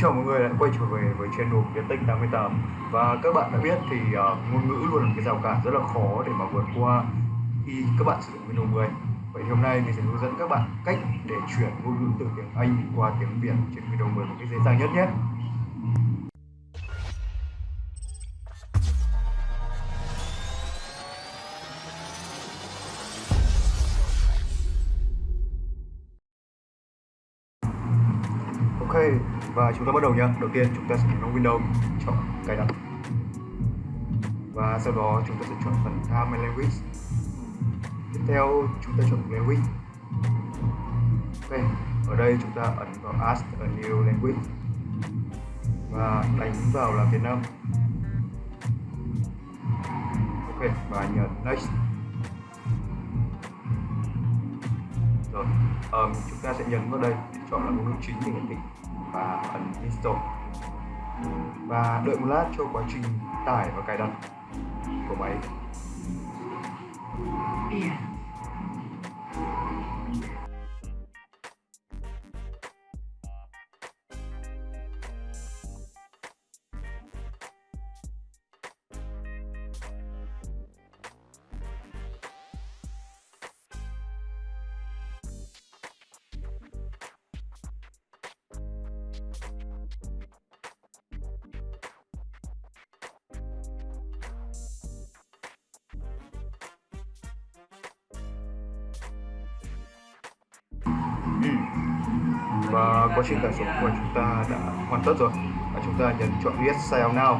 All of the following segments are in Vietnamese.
chào mọi người đã quay trở về với channel Tiến Tinh 88 Và các bạn đã biết thì uh, ngôn ngữ luôn là một cái rào cản rất là khó để mà vượt qua khi các bạn sử dụng Windows 10 Vậy thì hôm nay mình sẽ hướng dẫn các bạn cách để chuyển ngôn ngữ từ tiếng Anh qua tiếng Việt trên Windows 10 một cách dễ dàng nhất nhé. Ok, và chúng ta bắt đầu nhé. Đầu tiên chúng ta sẽ nhấn vào Windows, chọn cài đặt. Và sau đó chúng ta sẽ chọn phần Time and Language. Tiếp theo chúng ta chọn Language. Ok, ở đây chúng ta ấn vào Ask a New Language và đánh vào là Việt Nam. Ok, và nhấn Next. Um, chúng ta sẽ nhấn vào đây để chọn là ngôn ngữ chính để hiển thị và ấn install và đợi một lát cho quá trình tải và cài đặt của máy yeah. Và quá trình tải xuống của chúng ta đã hoàn tất rồi. Và chúng ta nhấn chọn Yes Sign Out Now.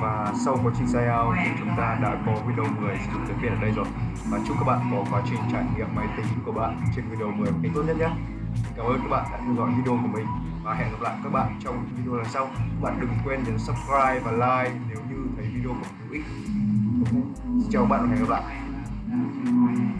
Và sau quá trình sign out thì chúng ta đã có Windows 10 sử dụng tiếng Việt ở đây rồi. Và chúc các bạn có quá trình trải nghiệm máy tính của bạn trên Windows 10 một cách tốt nhất nhé. Cảm ơn các bạn đã theo dõi video của mình. Và hẹn gặp lại các bạn trong video lần sau. Các bạn đừng quên nhấn subscribe và like nếu như thấy video của mình hữu ích chào các bạn và hẹn gặp lại.